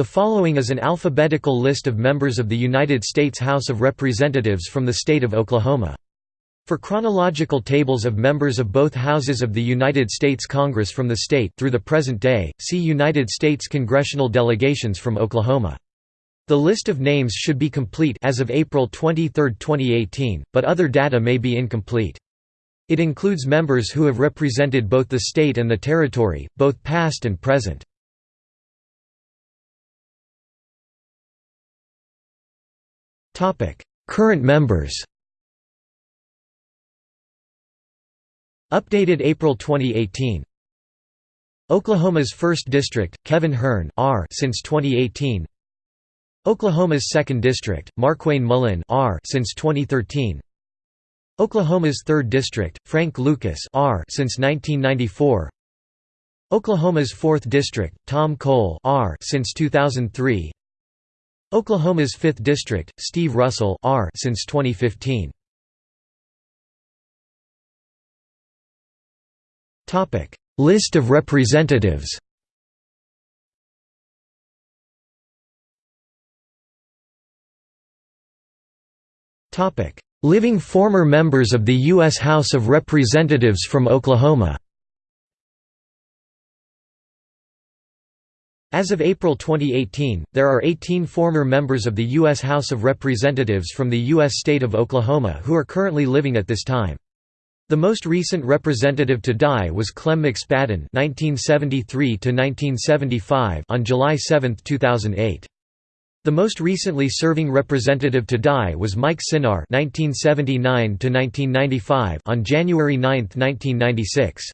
The following is an alphabetical list of members of the United States House of Representatives from the state of Oklahoma. For chronological tables of members of both houses of the United States Congress from the state through the present day, see United States congressional delegations from Oklahoma. The list of names should be complete as of April 23, 2018, but other data may be incomplete. It includes members who have represented both the state and the territory, both past and present. Current members Updated April 2018 Oklahoma's 1st District, Kevin Hern R since 2018 Oklahoma's 2nd District, Markwayne Mullin R since 2013 Oklahoma's 3rd District, Frank Lucas R since 1994 Oklahoma's 4th District, Tom Cole R since 2003 Oklahoma's 5th District, Steve Russell R since 2015. Topic: List of representatives. Topic: Living former members of the US House of Representatives from Oklahoma. As of April 2018, there are 18 former members of the U.S. House of Representatives from the U.S. state of Oklahoma who are currently living at this time. The most recent representative to die was Clem McSpadden (1973–1975) on July 7, 2008. The most recently serving representative to die was Mike Synar (1979–1995) on January 9, 1996.